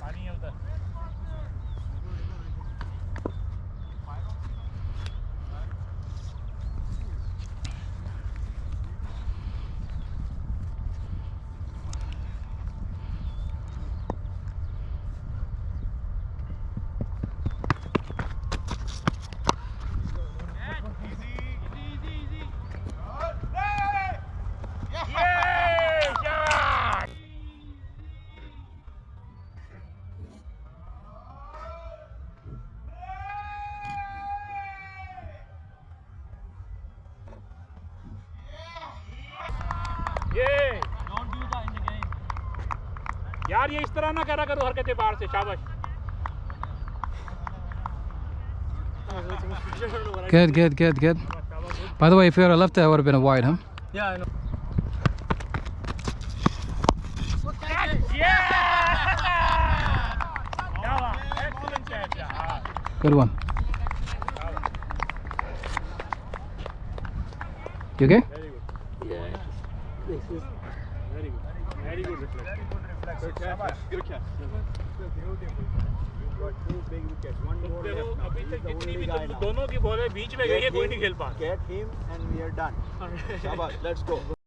पानी है उधर यार ये इस तरह ना करा करो हरकतें बाहर से शाबाश Good, good, good, good. By the way, if you had left that, would have been a wide, huh? Yeah, I know. क्या बात एक्सीलेंट कैच यार Good one. You okay? very good. Very good reflex. Good catch. Good catch. Beautiful. देखो अभी तक जितनी भी दोनों की बॉलें बीच में गई है कोई नहीं खेल पा get him and we are done शाबाश लेट्स गो